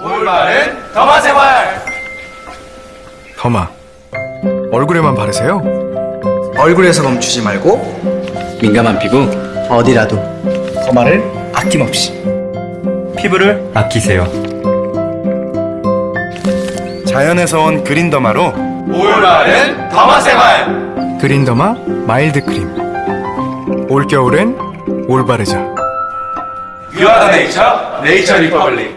올바른 derma 생활. derma 얼굴에만 바르세요? 얼굴에서 멈추지 말고 민감한 피부 어디라도 derma를 아낌없이 피부를 아끼세요. 자연에서 온 Green Derma로 올바른 derma 생활. Green Derma Mild Cream. 올겨울엔 올바르자 유아더 네이처 네이처 리퍼블릭